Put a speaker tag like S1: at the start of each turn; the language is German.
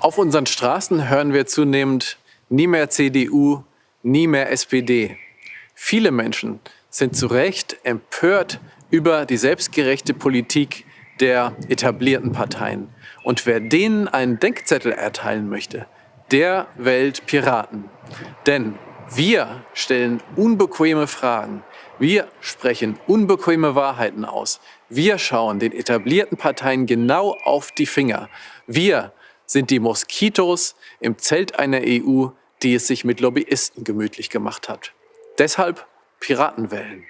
S1: Auf unseren Straßen hören wir zunehmend nie mehr CDU, nie mehr SPD. Viele Menschen sind zu Recht empört über die selbstgerechte Politik der etablierten Parteien. Und wer denen einen Denkzettel erteilen möchte, der wählt Piraten. Denn wir stellen unbequeme Fragen. Wir sprechen unbequeme Wahrheiten aus. Wir schauen den etablierten Parteien genau auf die Finger. Wir sind die Moskitos im Zelt einer EU, die es sich mit Lobbyisten gemütlich gemacht hat. Deshalb Piraten wählen.